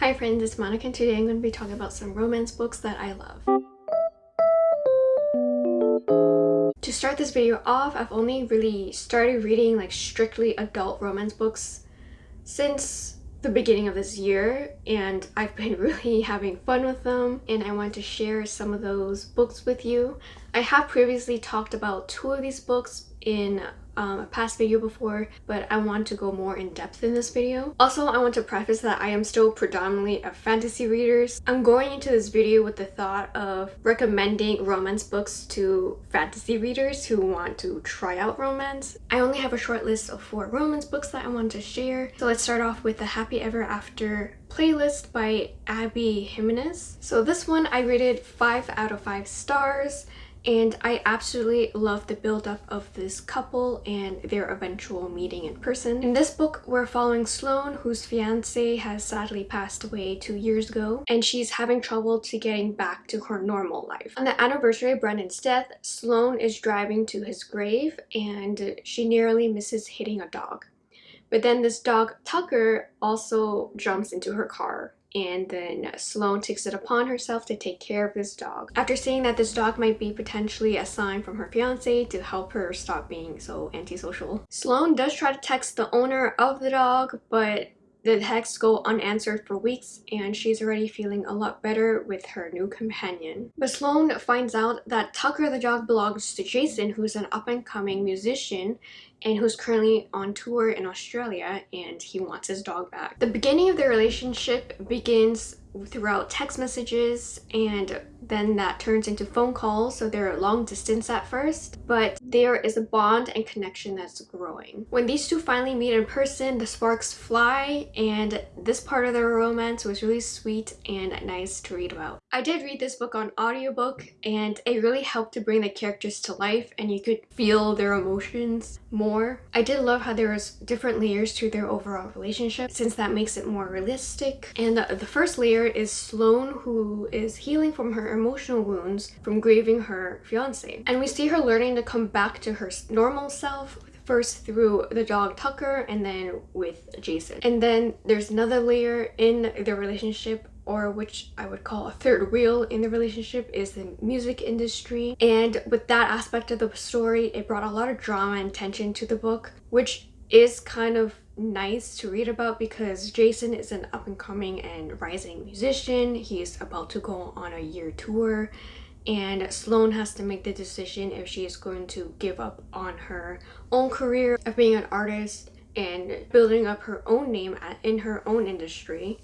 Hi friends, it's Monica and today I'm going to be talking about some romance books that I love. To start this video off, I've only really started reading like strictly adult romance books since the beginning of this year and I've been really having fun with them and I want to share some of those books with you. I have previously talked about two of these books in um, a past video before, but I want to go more in depth in this video. Also, I want to preface that I am still predominantly a fantasy reader. I'm going into this video with the thought of recommending romance books to fantasy readers who want to try out romance. I only have a short list of four romance books that I want to share. So let's start off with the Happy Ever After playlist by Abby Jimenez. So this one I rated 5 out of 5 stars and I absolutely love the build-up of this couple and their eventual meeting in person. In this book, we're following Sloane, whose fiance has sadly passed away two years ago, and she's having trouble to getting back to her normal life. On the anniversary of Brendan's death, Sloane is driving to his grave and she nearly misses hitting a dog. But then this dog, Tucker, also jumps into her car and then Sloane takes it upon herself to take care of this dog. After seeing that this dog might be potentially a sign from her fiance to help her stop being so antisocial. Sloane does try to text the owner of the dog, but the texts go unanswered for weeks and she's already feeling a lot better with her new companion. But Sloane finds out that Tucker the dog belongs to Jason who's an up-and-coming musician and who's currently on tour in Australia and he wants his dog back. The beginning of their relationship begins throughout text messages and then that turns into phone calls so they're long distance at first but there is a bond and connection that's growing when these two finally meet in person the sparks fly and this part of their romance was really sweet and nice to read about i did read this book on audiobook and it really helped to bring the characters to life and you could feel their emotions more i did love how there was different layers to their overall relationship since that makes it more realistic and the, the first layer is Sloane who is healing from her emotional wounds from grieving her fiance. And we see her learning to come back to her normal self first through the dog Tucker and then with Jason. And then there's another layer in their relationship or which I would call a third wheel in the relationship is the music industry. And with that aspect of the story, it brought a lot of drama and tension to the book, which is kind of nice to read about because Jason is an up-and-coming and rising musician. He's about to go on a year tour and Sloane has to make the decision if she is going to give up on her own career of being an artist and building up her own name in her own industry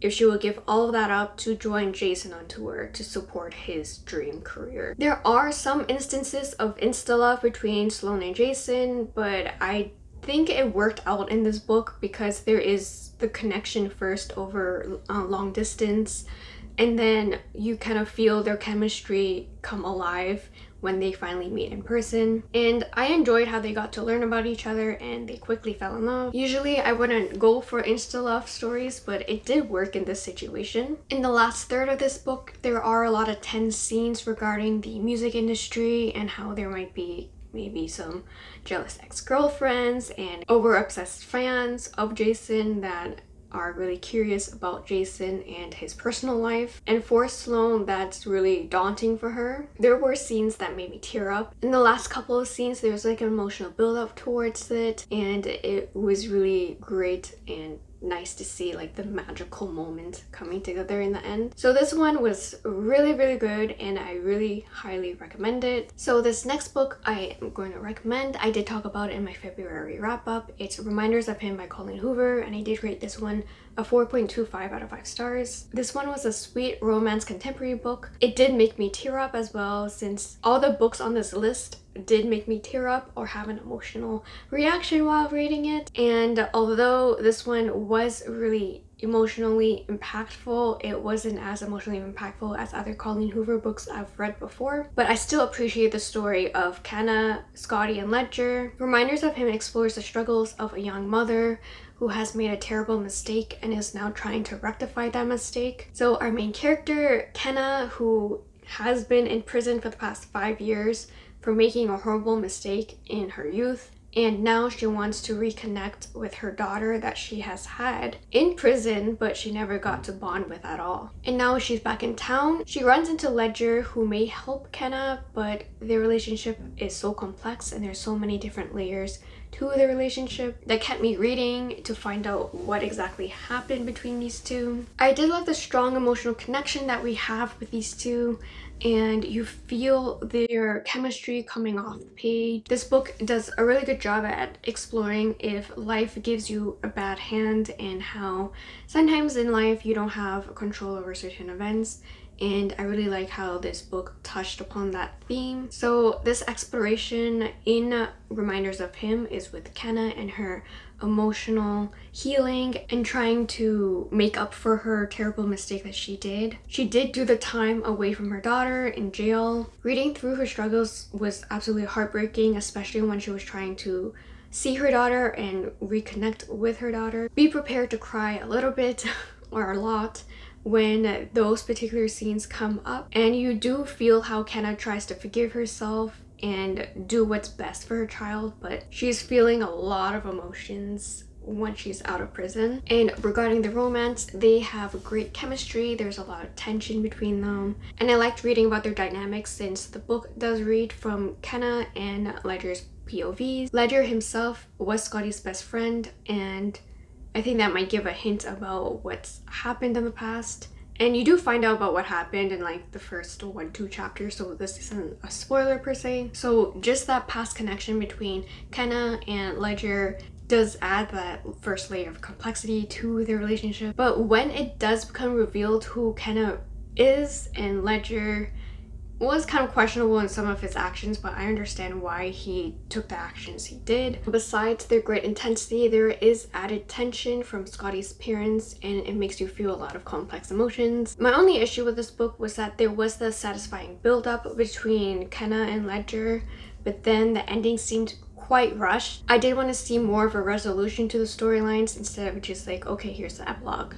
if she would give all of that up to join Jason on tour to support his dream career. There are some instances of insta-love between Sloane and Jason, but I think it worked out in this book because there is the connection first over uh, long distance and then you kind of feel their chemistry come alive when they finally meet in person and I enjoyed how they got to learn about each other and they quickly fell in love. Usually I wouldn't go for insta love stories but it did work in this situation. In the last third of this book there are a lot of tense scenes regarding the music industry and how there might be maybe some jealous ex-girlfriends and over-obsessed fans of Jason that are really curious about Jason and his personal life. And for Sloane, that's really daunting for her. There were scenes that made me tear up. In the last couple of scenes, there was like an emotional build up towards it and it was really great and nice to see like the magical moment coming together in the end. So this one was really really good and I really highly recommend it. So this next book I am going to recommend, I did talk about it in my February wrap up. It's Reminders of Him by Colleen Hoover and I did rate this one a 4.25 out of 5 stars. This one was a sweet romance contemporary book. It did make me tear up as well since all the books on this list did make me tear up or have an emotional reaction while reading it and although this one was really emotionally impactful it wasn't as emotionally impactful as other Colleen Hoover books I've read before but I still appreciate the story of Kenna, Scotty and Ledger. Reminders of him explores the struggles of a young mother who has made a terrible mistake and is now trying to rectify that mistake. So our main character, Kenna, who has been in prison for the past five years for making a horrible mistake in her youth and now she wants to reconnect with her daughter that she has had in prison but she never got to bond with at all. And now she's back in town. She runs into Ledger who may help Kenna but their relationship is so complex and there's so many different layers to the relationship that kept me reading to find out what exactly happened between these two. I did love the strong emotional connection that we have with these two and you feel their chemistry coming off the page. This book does a really good job at exploring if life gives you a bad hand and how sometimes in life you don't have control over certain events and I really like how this book touched upon that theme. So this exploration in Reminders of Him is with Kenna and her emotional healing and trying to make up for her terrible mistake that she did. She did do the time away from her daughter in jail. Reading through her struggles was absolutely heartbreaking, especially when she was trying to see her daughter and reconnect with her daughter. Be prepared to cry a little bit or a lot when those particular scenes come up and you do feel how Kenna tries to forgive herself and do what's best for her child but she's feeling a lot of emotions once she's out of prison. And regarding the romance, they have great chemistry, there's a lot of tension between them. And I liked reading about their dynamics since the book does read from Kenna and Ledger's POVs. Ledger himself was Scotty's best friend and I think that might give a hint about what's happened in the past. And you do find out about what happened in like the first one, two chapters, so this isn't a spoiler per se. So just that past connection between Kenna and Ledger does add that first layer of complexity to their relationship. But when it does become revealed who Kenna is and Ledger was kind of questionable in some of his actions, but I understand why he took the actions he did. Besides their great intensity, there is added tension from Scotty's parents and it makes you feel a lot of complex emotions. My only issue with this book was that there was the satisfying build-up between Kenna and Ledger, but then the ending seemed quite rushed. I did want to see more of a resolution to the storylines instead of just like, okay, here's the epilogue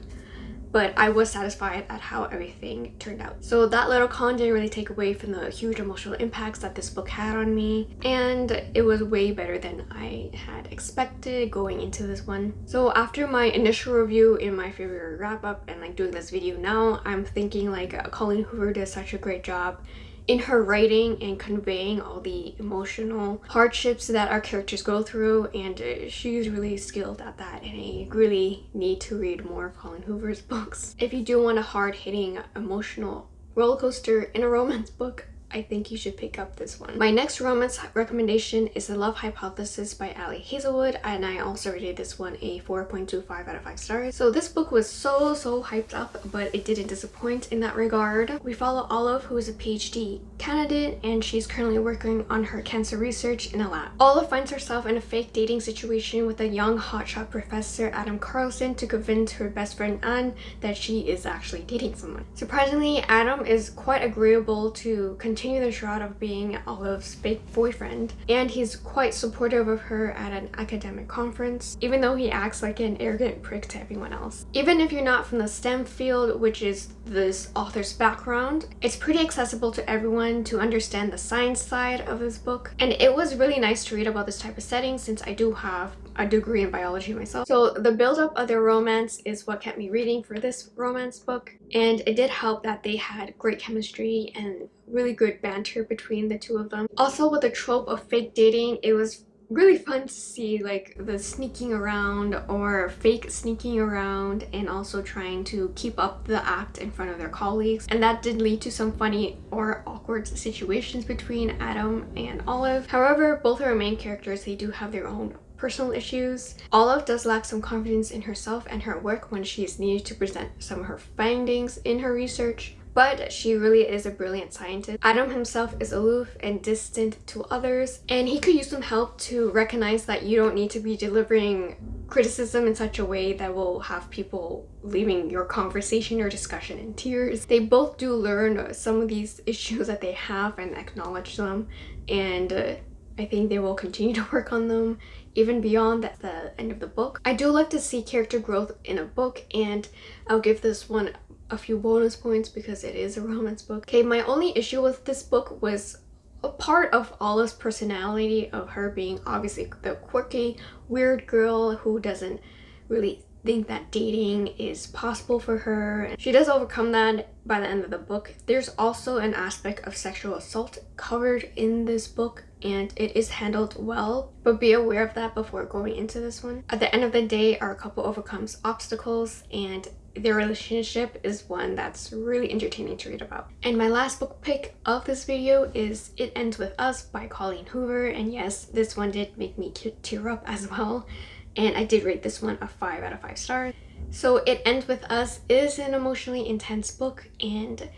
but I was satisfied at how everything turned out. So that little con didn't really take away from the huge emotional impacts that this book had on me and it was way better than I had expected going into this one. So after my initial review in my favorite wrap up and like doing this video now, I'm thinking like Colleen Hoover did such a great job in her writing and conveying all the emotional hardships that our characters go through and uh, she's really skilled at that and I really need to read more of Colleen Hoover's books. If you do want a hard-hitting emotional roller coaster in a romance book, I think you should pick up this one. My next romance recommendation is The Love Hypothesis by Ali Hazelwood and I also rated this one a 4.25 out of 5 stars. So this book was so so hyped up but it didn't disappoint in that regard. We follow Olive who is a PhD candidate and she's currently working on her cancer research in a lab. Olive finds herself in a fake dating situation with a young hotshot professor Adam Carlsen to convince her best friend Anne that she is actually dating someone. Surprisingly, Adam is quite agreeable to continue continue the shroud of being Olive's fake boyfriend, and he's quite supportive of her at an academic conference, even though he acts like an arrogant prick to everyone else. Even if you're not from the STEM field, which is this author's background, it's pretty accessible to everyone to understand the science side of this book, and it was really nice to read about this type of setting since I do have a degree in biology myself. So the build-up of their romance is what kept me reading for this romance book, and it did help that they had great chemistry and really good banter between the two of them. Also with the trope of fake dating, it was really fun to see like the sneaking around or fake sneaking around and also trying to keep up the act in front of their colleagues and that did lead to some funny or awkward situations between Adam and Olive. However, both of our main characters, they do have their own personal issues. Olive does lack some confidence in herself and her work when she is needed to present some of her findings in her research but she really is a brilliant scientist. Adam himself is aloof and distant to others, and he could use some help to recognize that you don't need to be delivering criticism in such a way that will have people leaving your conversation or discussion in tears. They both do learn some of these issues that they have and acknowledge them, and uh, I think they will continue to work on them even beyond that the end of the book. I do like to see character growth in a book and I'll give this one a few bonus points because it is a romance book. Okay, my only issue with this book was a part of Olive's personality of her being obviously the quirky, weird girl who doesn't really think that dating is possible for her. And she does overcome that by the end of the book. There's also an aspect of sexual assault covered in this book and it is handled well but be aware of that before going into this one. At the end of the day our couple overcomes obstacles and their relationship is one that's really entertaining to read about. And my last book pick of this video is It Ends With Us by Colleen Hoover and yes this one did make me tear up as well and I did rate this one a 5 out of 5 stars. So It Ends With Us is an emotionally intense book and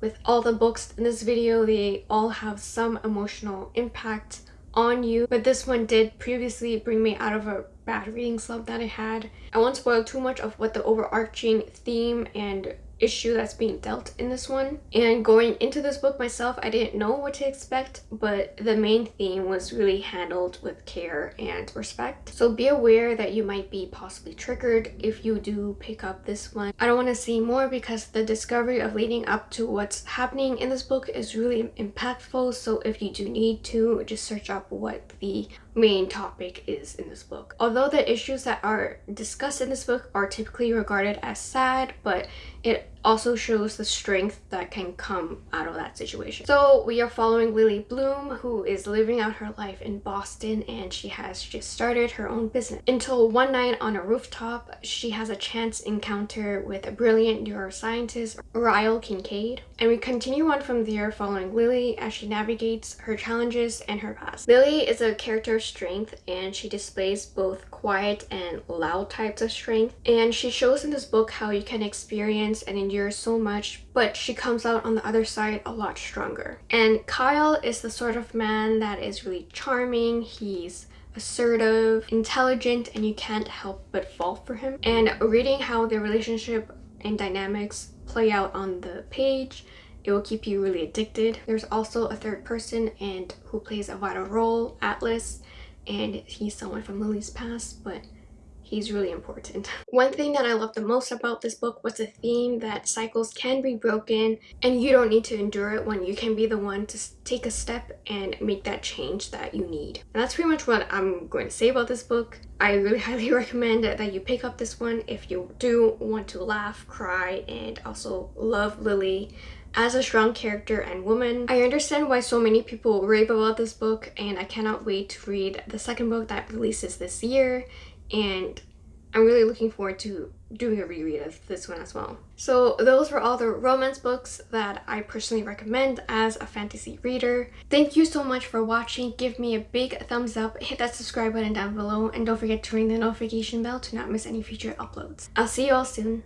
with all the books in this video, they all have some emotional impact on you. But this one did previously bring me out of a bad reading slump that I had. I won't spoil too much of what the overarching theme and issue that's being dealt in this one. And going into this book myself, I didn't know what to expect, but the main theme was really handled with care and respect. So be aware that you might be possibly triggered if you do pick up this one. I don't want to see more because the discovery of leading up to what's happening in this book is really impactful. So if you do need to, just search up what the main topic is in this book. Although the issues that are discussed in this book are typically regarded as sad, but it also shows the strength that can come out of that situation. So we are following Lily Bloom who is living out her life in Boston and she has just started her own business. Until one night on a rooftop she has a chance encounter with a brilliant neuroscientist Ryle Kincaid and we continue on from there following Lily as she navigates her challenges and her past. Lily is a character of strength and she displays both quiet and loud types of strength and she shows in this book how you can experience and endure so much, but she comes out on the other side a lot stronger. And Ryle is the sort of man that is really charming. He's assertive, intelligent, and you can't help but fall for him. And reading how their relationship and dynamics play out on the page it will keep you really addicted. There's also a third person and who plays a vital role, Atlas, and he's someone from Lily's past, but he's really important. One thing that I love the most about this book was the theme that cycles can be broken and you don't need to endure it when you can be the one to take a step and make that change that you need. And that's pretty much what I'm going to say about this book. I really highly recommend that you pick up this one if you do want to laugh, cry, and also love Lily as a strong character and woman. I understand why so many people rave about this book and I cannot wait to read the second book that releases this year and I'm really looking forward to doing a reread of this one as well. So those were all the romance books that I personally recommend as a fantasy reader. Thank you so much for watching. Give me a big thumbs up, hit that subscribe button down below, and don't forget to ring the notification bell to not miss any future uploads. I'll see you all soon.